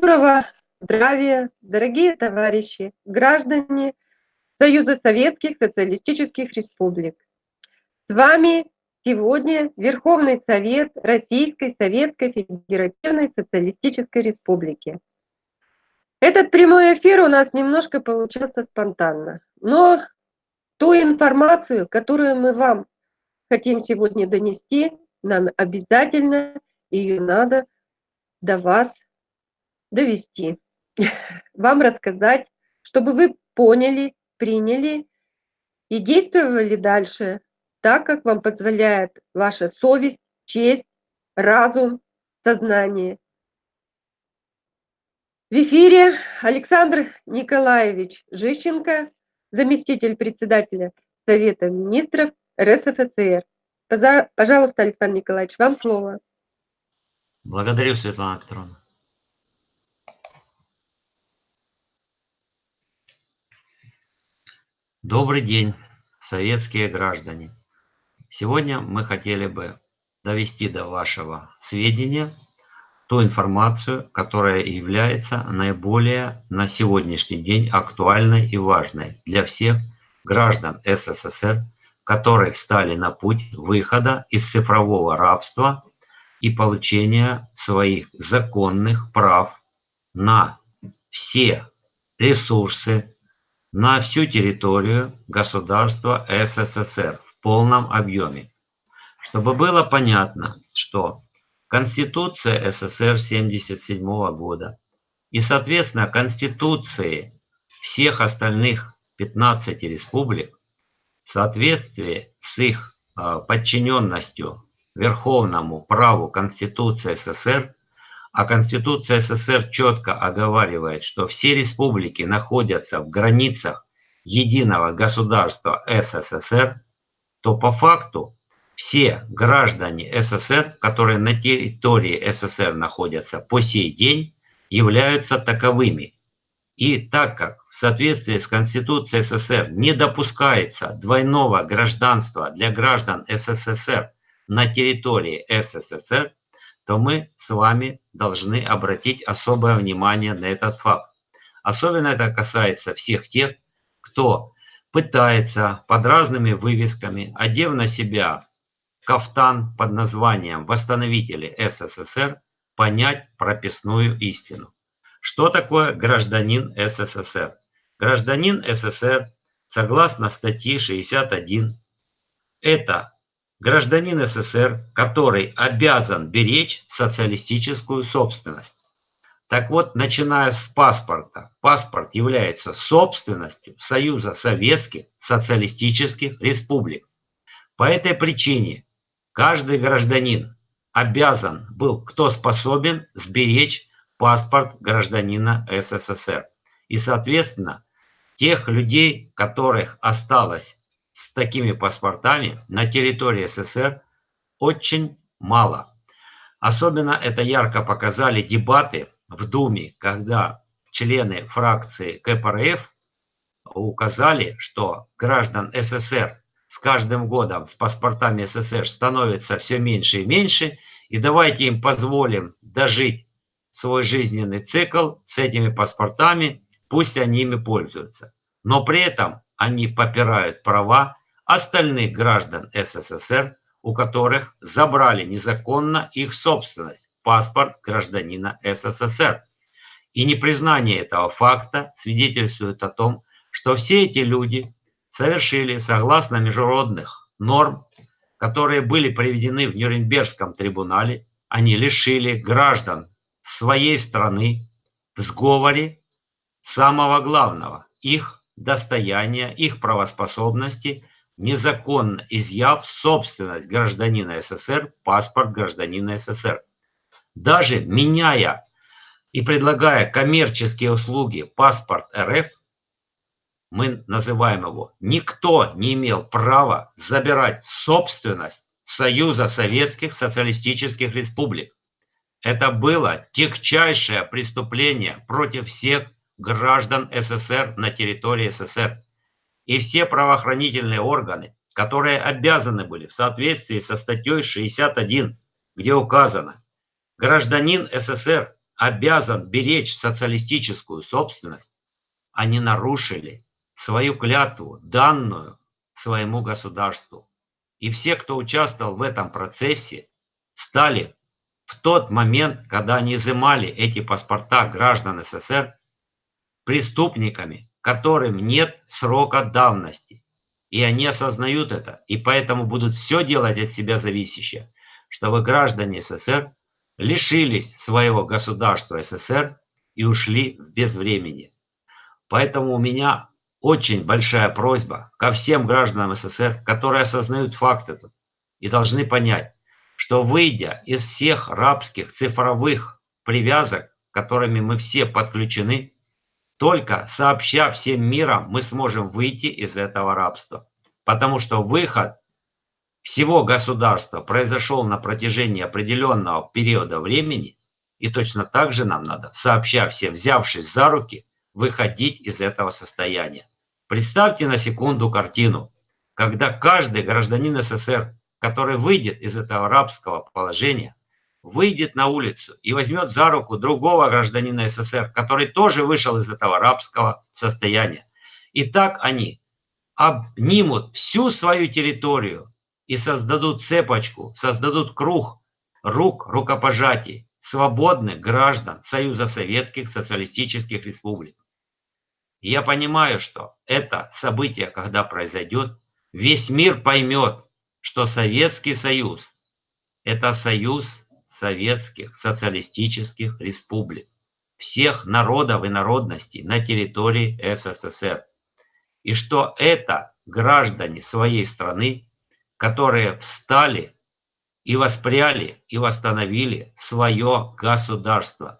Доброго здравия, дорогие товарищи, граждане Союза Советских Социалистических Республик. С вами сегодня Верховный Совет Российской Советской Федеративной Социалистической Республики. Этот прямой эфир у нас немножко получился спонтанно, но ту информацию, которую мы вам хотим сегодня донести, нам обязательно ее надо до вас довести, вам рассказать, чтобы вы поняли, приняли и действовали дальше так, как вам позволяет ваша совесть, честь, разум, сознание. В эфире Александр Николаевич Жищенко, заместитель председателя Совета министров РСФСР. Пожалуйста, Александр Николаевич, вам слово. Благодарю, Светлана Петровна. Добрый день, советские граждане! Сегодня мы хотели бы довести до вашего сведения ту информацию, которая является наиболее на сегодняшний день актуальной и важной для всех граждан СССР, которые встали на путь выхода из цифрового рабства и получения своих законных прав на все ресурсы, на всю территорию государства СССР в полном объеме. Чтобы было понятно, что Конституция СССР 1977 года и, соответственно, Конституции всех остальных 15 республик в соответствии с их а, подчиненностью верховному праву Конституции СССР а Конституция СССР четко оговаривает, что все республики находятся в границах единого государства СССР, то по факту все граждане СССР, которые на территории СССР находятся по сей день, являются таковыми. И так как в соответствии с Конституцией СССР не допускается двойного гражданства для граждан СССР на территории СССР, то мы с вами должны обратить особое внимание на этот факт. Особенно это касается всех тех, кто пытается под разными вывесками, одев на себя кафтан под названием «Восстановители СССР», понять прописную истину. Что такое гражданин СССР? Гражданин СССР, согласно статье 61, это гражданин СССР, который обязан беречь социалистическую собственность. Так вот, начиная с паспорта, паспорт является собственностью Союза Советских Социалистических Республик. По этой причине каждый гражданин обязан был, кто способен, сберечь паспорт гражданина СССР. И, соответственно, тех людей, которых осталось с такими паспортами на территории СССР очень мало. Особенно это ярко показали дебаты в Думе, когда члены фракции КПРФ указали, что граждан СССР с каждым годом с паспортами СССР становится все меньше и меньше, и давайте им позволим дожить свой жизненный цикл с этими паспортами, пусть они ими пользуются. Но при этом они попирают права остальных граждан СССР, у которых забрали незаконно их собственность, паспорт гражданина СССР. И непризнание этого факта свидетельствует о том, что все эти люди совершили, согласно международных норм, которые были приведены в Нюрнбергском трибунале, они лишили граждан своей страны в сговоре самого главного – их достояния, их правоспособности, незаконно изъяв собственность гражданина СССР, паспорт гражданина СССР. Даже меняя и предлагая коммерческие услуги паспорт РФ, мы называем его, никто не имел права забирать собственность Союза Советских Социалистических Республик. Это было тягчайшее преступление против всех граждан СССР на территории СССР. И все правоохранительные органы, которые обязаны были в соответствии со статьей 61, где указано, гражданин СССР обязан беречь социалистическую собственность, они нарушили свою клятву, данную своему государству. И все, кто участвовал в этом процессе, стали в тот момент, когда они изымали эти паспорта граждан СССР, преступниками, которым нет срока давности. И они осознают это, и поэтому будут все делать от себя зависящее, чтобы граждане СССР лишились своего государства СССР и ушли в безвремени. Поэтому у меня очень большая просьба ко всем гражданам СССР, которые осознают факт этот и должны понять, что выйдя из всех рабских цифровых привязок, которыми мы все подключены, только сообща всем миром мы сможем выйти из этого рабства. Потому что выход всего государства произошел на протяжении определенного периода времени, и точно так же нам надо, сообща всем, взявшись за руки, выходить из этого состояния. Представьте на секунду картину, когда каждый гражданин СССР, который выйдет из этого рабского положения, выйдет на улицу и возьмет за руку другого гражданина СССР, который тоже вышел из этого рабского состояния. И так они обнимут всю свою территорию и создадут цепочку, создадут круг рук рукопожатий свободных граждан Союза Советских Социалистических Республик. Я понимаю, что это событие, когда произойдет, весь мир поймет, что Советский Союз – это союз советских социалистических республик, всех народов и народностей на территории СССР. И что это граждане своей страны, которые встали и воспряли и восстановили свое государство,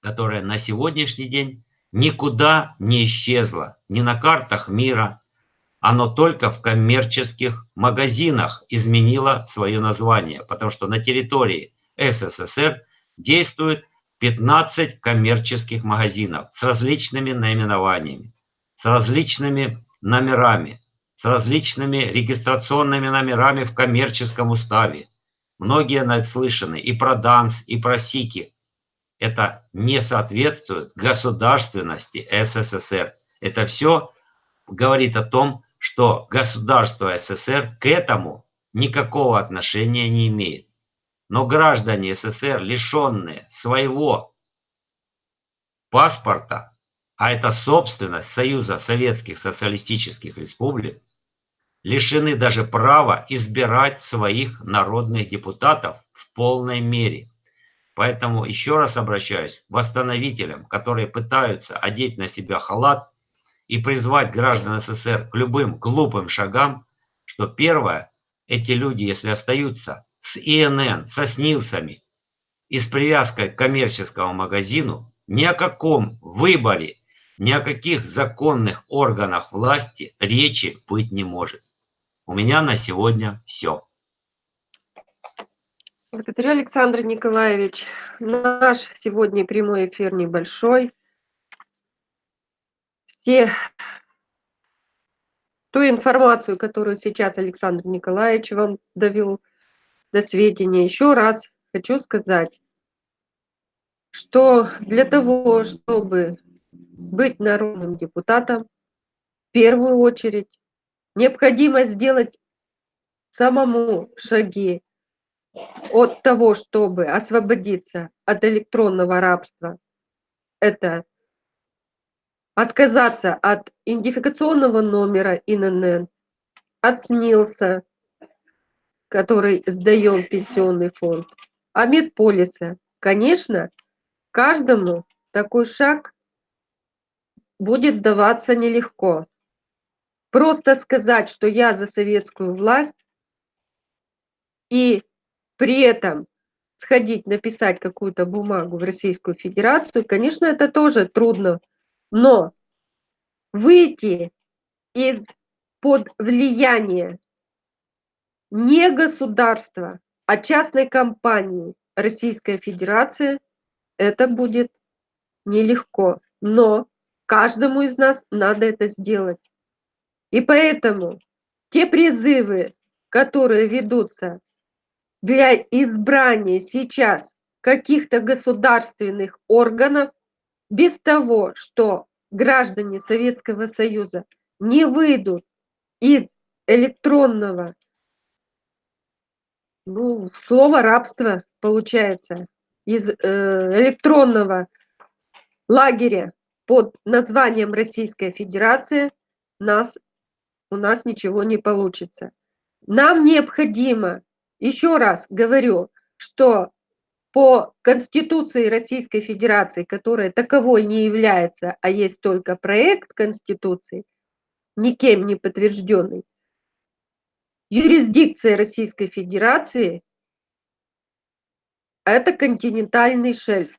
которое на сегодняшний день никуда не исчезло, ни на картах мира, оно только в коммерческих магазинах изменило свое название, потому что на территории СССР действует 15 коммерческих магазинов с различными наименованиями, с различными номерами, с различными регистрационными номерами в коммерческом уставе. Многие наслышаны и про ДАНС, и про СИКи. Это не соответствует государственности СССР. Это все говорит о том, что государство СССР к этому никакого отношения не имеет. Но граждане СССР, лишенные своего паспорта, а это собственность Союза Советских Социалистических Республик, лишены даже права избирать своих народных депутатов в полной мере. Поэтому еще раз обращаюсь к восстановителям, которые пытаются одеть на себя халат и призвать граждан СССР к любым глупым шагам, что первое, эти люди, если остаются с ИНН, со СНИЛСами и с привязкой к коммерческому магазину, ни о каком выборе, ни о каких законных органах власти речи быть не может. У меня на сегодня все. Благодарю, Александр Николаевич. Наш сегодня прямой эфир небольшой. Все ту информацию, которую сейчас Александр Николаевич вам довел, до сведения. Еще раз хочу сказать, что для того, чтобы быть народным депутатом, в первую очередь необходимо сделать самому шаги от того, чтобы освободиться от электронного рабства. Это отказаться от идентификационного номера ИНН, от СНИЛСа, который сдаем пенсионный фонд, а медполиса. Конечно, каждому такой шаг будет даваться нелегко. Просто сказать, что я за советскую власть, и при этом сходить, написать какую-то бумагу в Российскую Федерацию, конечно, это тоже трудно. Но выйти из-под влияния не государства, а частной компании Российская Федерация, это будет нелегко. Но каждому из нас надо это сделать. И поэтому те призывы, которые ведутся для избрания сейчас каких-то государственных органов без того, что граждане Советского Союза не выйдут из электронного ну, слово рабство получается, из э, электронного лагеря под названием Российская Федерация нас, у нас ничего не получится. Нам необходимо, еще раз говорю, что по Конституции Российской Федерации, которая таковой не является, а есть только проект Конституции, никем не подтвержденный, юрисдикция Российской Федерации – это континентальный шельф.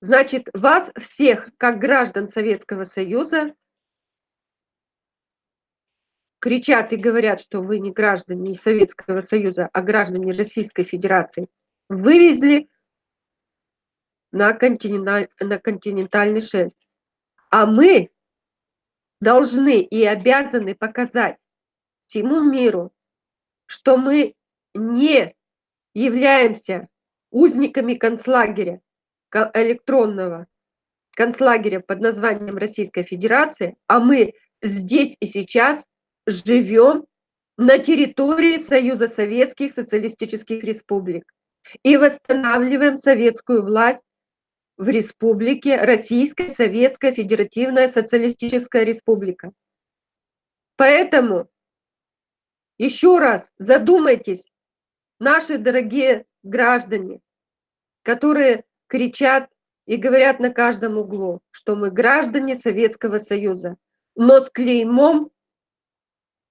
Значит, вас всех, как граждан Советского Союза, кричат и говорят, что вы не граждане Советского Союза, а граждане Российской Федерации, вывезли на, континенталь, на континентальный шельф. А мы должны и обязаны показать всему миру, что мы не являемся узниками концлагеря электронного концлагеря под названием Российская Федерация, а мы здесь и сейчас живем на территории Союза Советских Социалистических Республик и восстанавливаем советскую власть в республике Российская Советская Федеративная Социалистическая Республика. Поэтому еще раз задумайтесь, наши дорогие граждане, которые кричат и говорят на каждом углу, что мы граждане Советского Союза, но с клеймом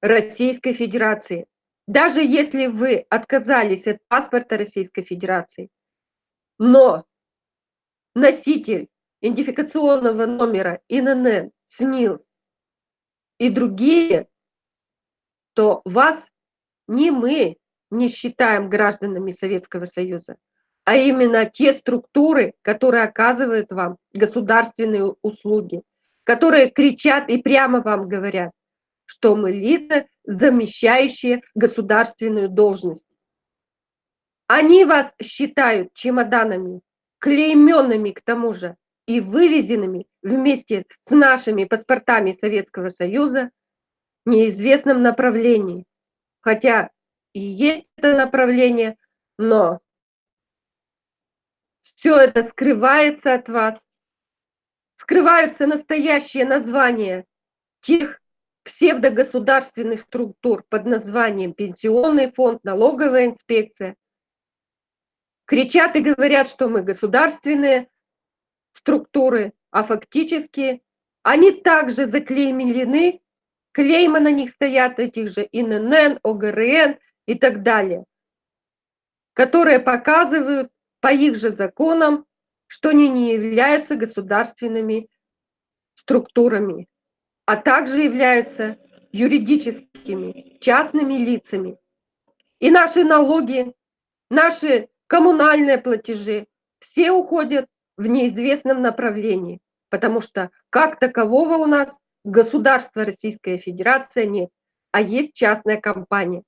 Российской Федерации. Даже если вы отказались от паспорта Российской Федерации, но носитель идентификационного номера ИНН, СНИЛС и другие то вас не мы не считаем гражданами Советского Союза, а именно те структуры, которые оказывают вам государственные услуги, которые кричат и прямо вам говорят, что мы лица, замещающие государственную должность. Они вас считают чемоданами, клейменными к тому же, и вывезенными вместе с нашими паспортами Советского Союза неизвестном направлении. Хотя и есть это направление, но все это скрывается от вас. Скрываются настоящие названия тех псевдогосударственных структур под названием Пенсионный фонд, налоговая инспекция. Кричат и говорят, что мы государственные структуры, а фактически они также заклеймены клеймы на них стоят, этих же ИНН, ОГРН и так далее, которые показывают по их же законам, что они не являются государственными структурами, а также являются юридическими, частными лицами. И наши налоги, наши коммунальные платежи, все уходят в неизвестном направлении, потому что как такового у нас государства Российская Федерация нет, а есть частная компания.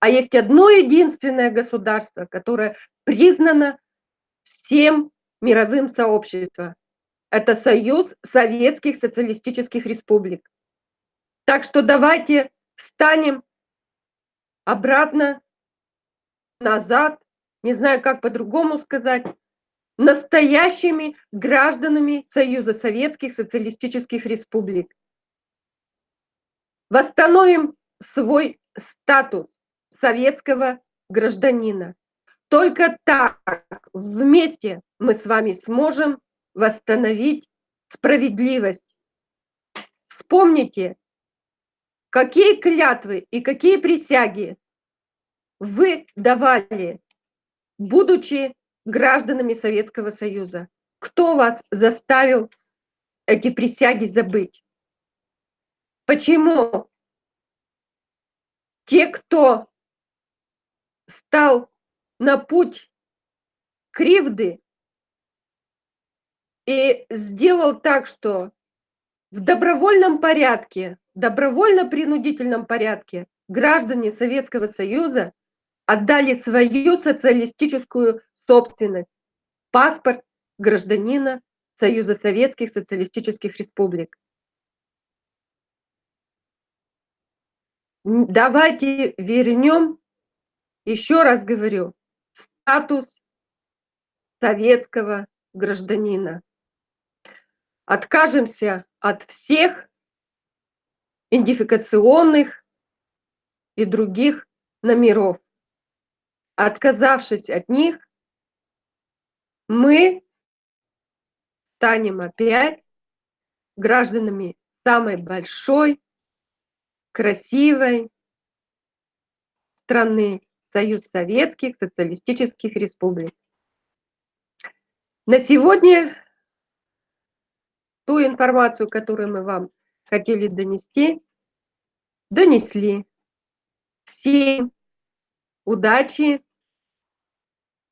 А есть одно единственное государство, которое признано всем мировым сообществом. Это Союз Советских Социалистических Республик. Так что давайте встанем обратно, назад, не знаю, как по-другому сказать, настоящими гражданами Союза Советских Социалистических Республик. Восстановим свой статус советского гражданина. Только так вместе мы с вами сможем восстановить справедливость. Вспомните, какие клятвы и какие присяги вы давали, будучи гражданами Советского Союза? Кто вас заставил эти присяги забыть? Почему те, кто стал на путь кривды и сделал так, что в добровольном порядке, добровольно-принудительном порядке граждане Советского Союза отдали свою социалистическую собственность, паспорт гражданина Союза Советских Социалистических Республик. Давайте вернем, еще раз говорю, статус советского гражданина. Откажемся от всех идентификационных и других номеров. Отказавшись от них, мы станем опять гражданами самой большой, красивой страны Союз Советских Социалистических Республик. На сегодня ту информацию, которую мы вам хотели донести, донесли. Всем удачи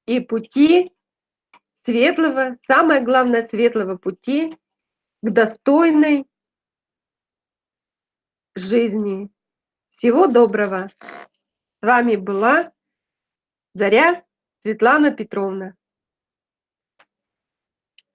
и пути светлого, самое главное, светлого пути к достойной жизни. Всего доброго. С вами была Заря Светлана Петровна.